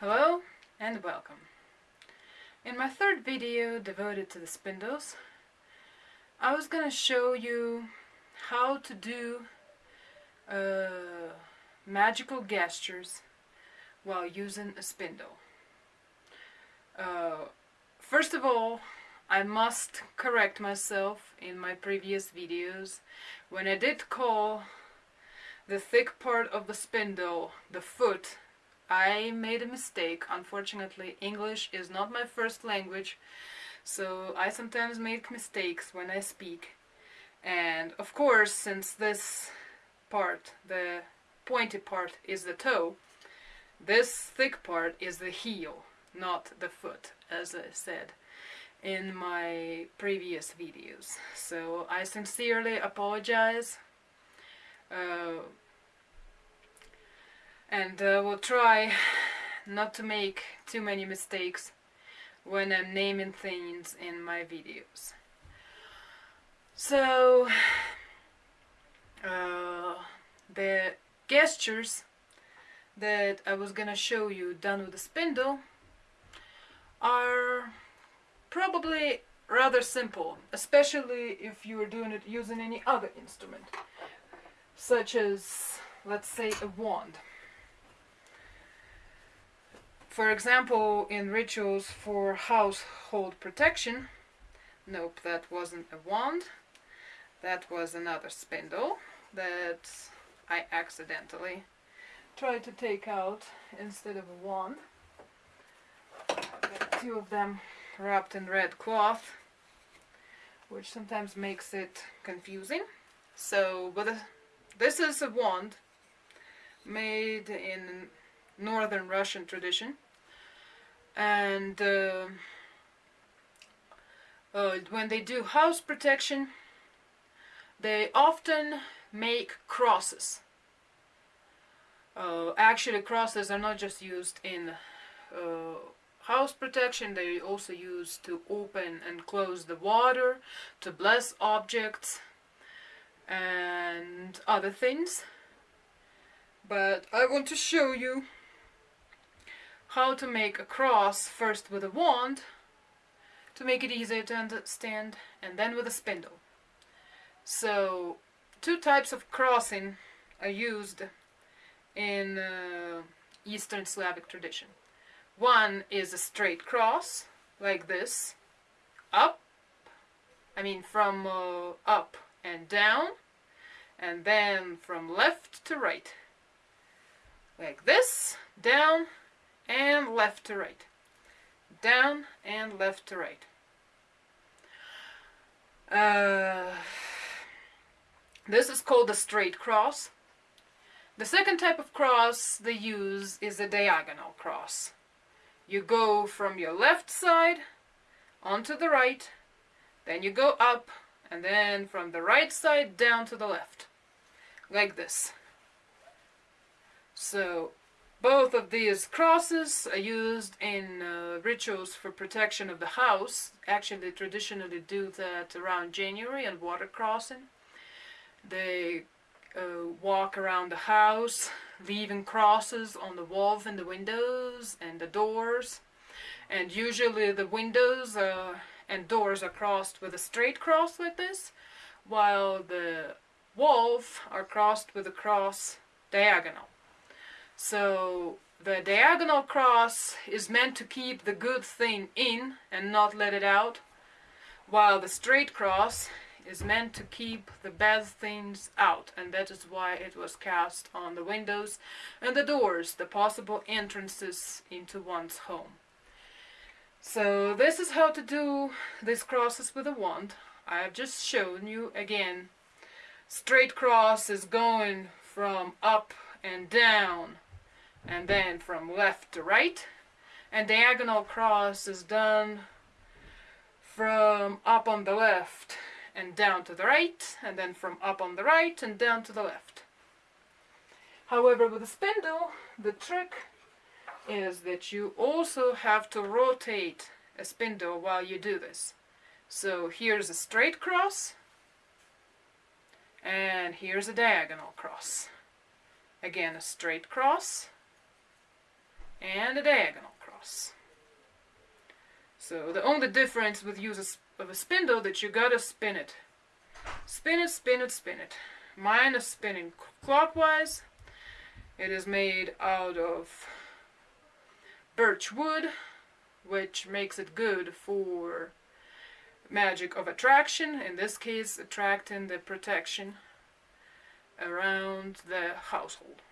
Hello and welcome. In my third video devoted to the spindles, I was gonna show you how to do uh, magical gestures while using a spindle. Uh, first of all, I must correct myself in my previous videos when I did call the thick part of the spindle the foot I made a mistake. Unfortunately, English is not my first language, so I sometimes make mistakes when I speak. And of course, since this part, the pointy part, is the toe, this thick part is the heel, not the foot, as I said in my previous videos. So I sincerely apologize. Uh, and uh, will try not to make too many mistakes when I'm naming things in my videos. So, uh, the gestures that I was gonna show you done with the spindle are probably rather simple, especially if you are doing it using any other instrument, such as, let's say, a wand. For example, in rituals for household protection, nope, that wasn't a wand, that was another spindle that I accidentally tried to take out instead of a wand. Two of them wrapped in red cloth, which sometimes makes it confusing. So, but this is a wand made in northern Russian tradition and uh, uh, when they do house protection they often make crosses. Uh, actually crosses are not just used in uh, house protection. They also used to open and close the water to bless objects and other things. But I want to show you how to make a cross first with a wand to make it easier to understand and then with a spindle. So two types of crossing are used in uh, Eastern Slavic tradition. One is a straight cross like this up I mean from uh, up and down and then from left to right like this down and left to right. Down and left to right. Uh, this is called a straight cross. The second type of cross they use is a diagonal cross. You go from your left side onto the right, then you go up, and then from the right side down to the left, like this. So both of these crosses are used in uh, rituals for protection of the house. Actually, they traditionally do that around January and water crossing. They uh, walk around the house, leaving crosses on the walls and the windows and the doors. And usually the windows uh, and doors are crossed with a straight cross like this, while the walls are crossed with a cross diagonal. So the diagonal cross is meant to keep the good thing in and not let it out, while the straight cross is meant to keep the bad things out, and that is why it was cast on the windows and the doors, the possible entrances into one's home. So this is how to do these crosses with a wand. I have just shown you again. Straight cross is going from up and down and then from left to right and diagonal cross is done from up on the left and down to the right and then from up on the right and down to the left. However with a spindle the trick is that you also have to rotate a spindle while you do this. So here's a straight cross and here's a diagonal cross. Again a straight cross and a diagonal cross. So the only difference with use of a spindle that you gotta spin it. Spin it, spin it, spin it. Mine is spinning clockwise. It is made out of birch wood, which makes it good for magic of attraction, in this case attracting the protection around the household.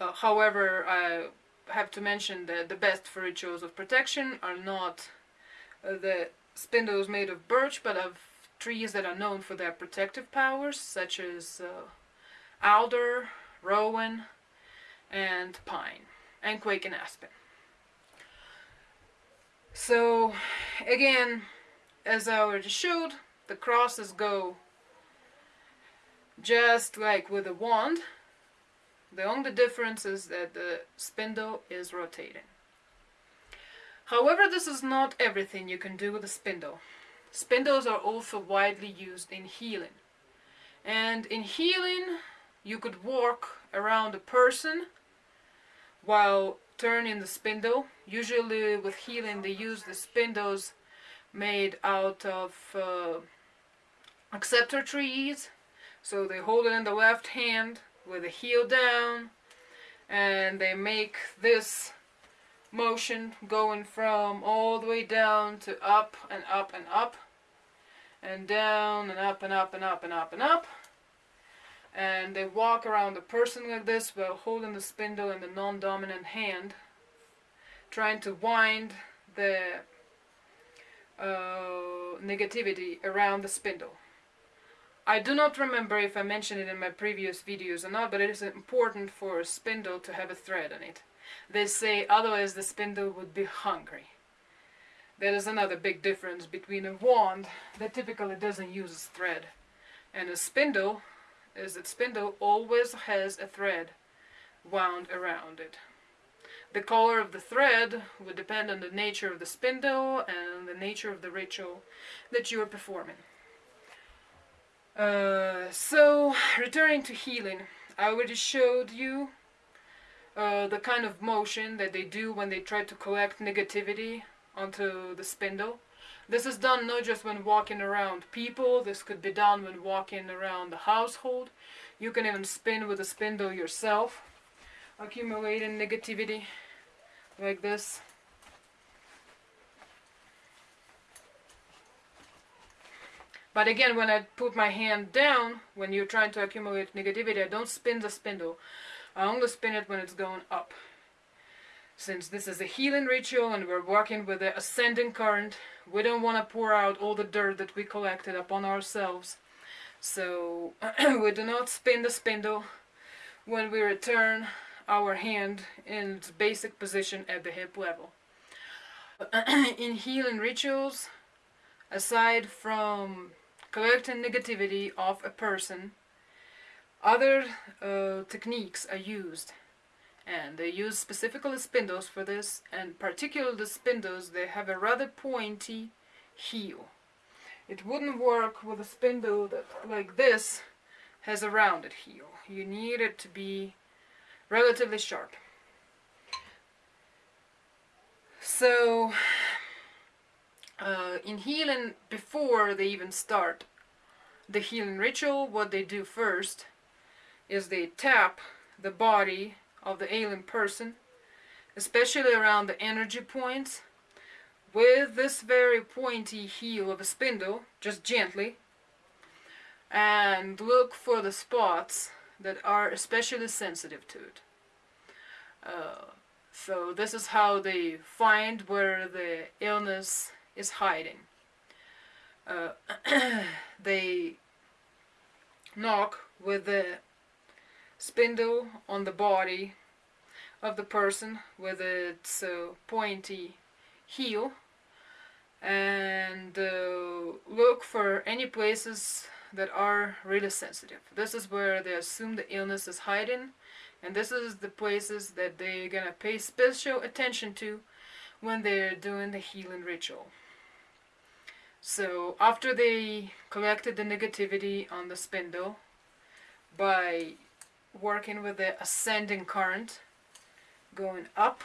Uh, however, I have to mention that the best for of protection are not uh, the spindles made of birch, but of trees that are known for their protective powers, such as uh, alder, rowan, and pine, and quake and aspen. So, again, as I already showed, the crosses go just like with a wand. The only difference is that the spindle is rotating. However, this is not everything you can do with a spindle. Spindles are also widely used in healing. And in healing, you could walk around a person while turning the spindle. Usually with healing, they use the spindles made out of uh, acceptor trees. So they hold it in the left hand with the heel down and they make this motion going from all the way down to up and up and up and down and up and up and up and up and up and they walk around the person like this while holding the spindle in the non-dominant hand trying to wind the uh, negativity around the spindle. I do not remember if I mentioned it in my previous videos or not, but it is important for a spindle to have a thread on it. They say otherwise the spindle would be hungry. That is another big difference between a wand that typically doesn't use a thread and a spindle is that spindle always has a thread wound around it. The color of the thread would depend on the nature of the spindle and the nature of the ritual that you are performing. Uh, so, returning to healing, I already showed you uh, the kind of motion that they do when they try to collect negativity onto the spindle. This is done not just when walking around people, this could be done when walking around the household. You can even spin with a spindle yourself, accumulating negativity like this. But again, when I put my hand down, when you're trying to accumulate negativity, I don't spin the spindle. I only spin it when it's going up. Since this is a healing ritual and we're working with the ascending current, we don't want to pour out all the dirt that we collected upon ourselves. So we do not spin the spindle when we return our hand in its basic position at the hip level. in healing rituals, aside from collecting negativity of a person, other uh, techniques are used and they use specifically spindles for this and particularly the spindles they have a rather pointy heel. It wouldn't work with a spindle that like this has a rounded heel. You need it to be relatively sharp. So uh, in healing before they even start the healing ritual what they do first is they tap the body of the alien person, especially around the energy points, with this very pointy heel of a spindle, just gently, and look for the spots that are especially sensitive to it. Uh, so this is how they find where the illness is hiding. Uh, they knock with the spindle on the body of the person with its uh, pointy heel and uh, look for any places that are really sensitive. This is where they assume the illness is hiding and this is the places that they're gonna pay special attention to when they're doing the healing ritual. So after they collected the negativity on the spindle by working with the ascending current, going up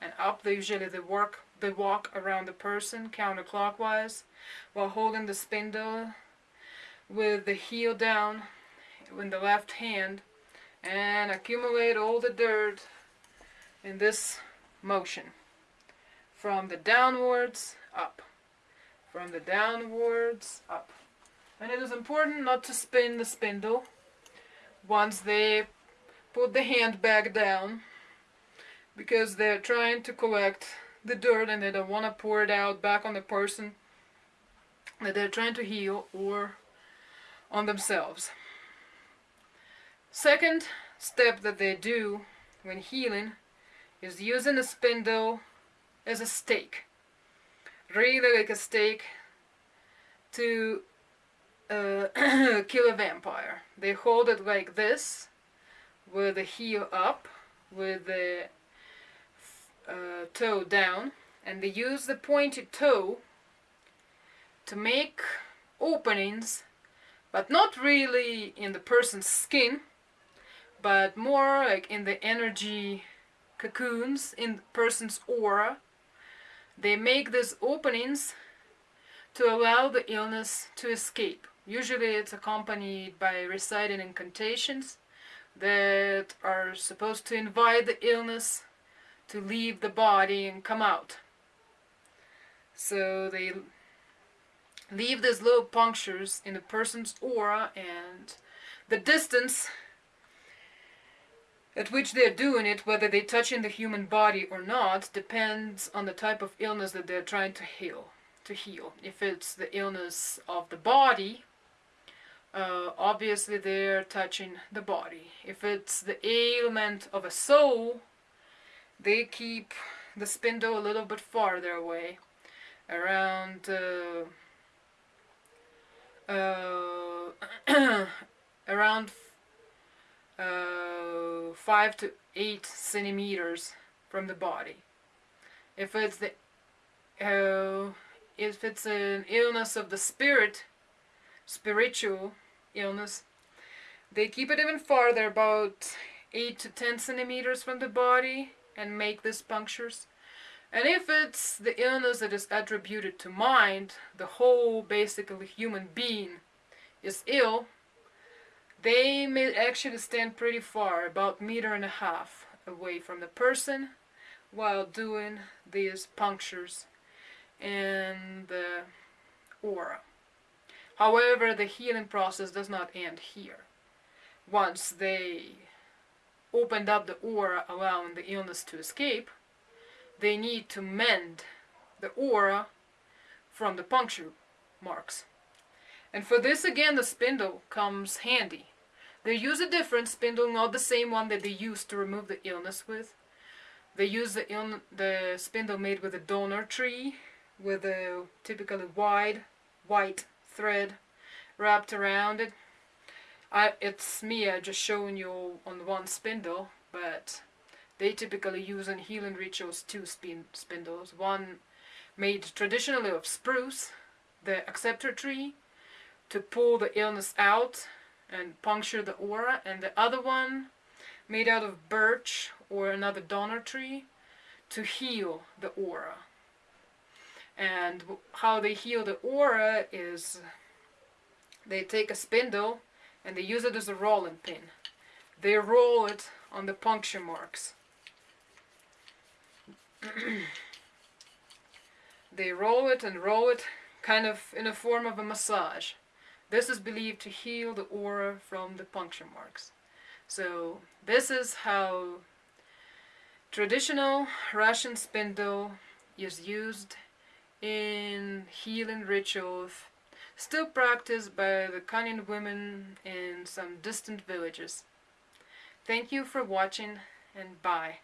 and up. They usually they work they walk around the person counterclockwise while holding the spindle with the heel down in the left hand and accumulate all the dirt in this motion from the downwards up from the downwards up and it is important not to spin the spindle once they put the hand back down because they're trying to collect the dirt and they don't want to pour it out back on the person that they're trying to heal or on themselves. Second step that they do when healing is using a spindle as a stake. Really like a stake to uh, kill a vampire. They hold it like this with the heel up, with the uh, toe down and they use the pointed toe to make openings but not really in the person's skin but more like in the energy cocoons in the person's aura they make these openings to allow the illness to escape usually it's accompanied by reciting incantations that are supposed to invite the illness to leave the body and come out. So they leave these little punctures in the person's aura and the distance at which they're doing it, whether they touch in the human body or not, depends on the type of illness that they're trying to heal. To heal. If it's the illness of the body, uh, obviously they're touching the body. If it's the ailment of a soul, they keep the spindle a little bit farther away around uh, uh, around uh, 5 to 8 centimeters from the body if it's the uh, if it's an illness of the spirit spiritual illness they keep it even farther about 8 to 10 centimeters from the body and make these punctures. And if it's the illness that is attributed to mind, the whole basically human being is ill, they may actually stand pretty far, about meter and a half away from the person while doing these punctures in the aura. However, the healing process does not end here. Once they opened up the aura allowing the illness to escape, they need to mend the aura from the puncture marks. And for this again the spindle comes handy. They use a different spindle, not the same one that they used to remove the illness with. They use the, the spindle made with a donor tree with a typically wide white thread wrapped around it I, it's me uh, just showing you on one spindle, but they typically use in healing rituals two spin spindles. One made traditionally of spruce, the acceptor tree, to pull the illness out and puncture the aura, and the other one made out of birch or another donor tree to heal the aura. And how they heal the aura is they take a spindle and they use it as a rolling pin. They roll it on the puncture marks. they roll it and roll it kind of in a form of a massage. This is believed to heal the aura from the puncture marks. So this is how traditional Russian spindle is used in healing rituals still practiced by the Kanian women in some distant villages. Thank you for watching and bye.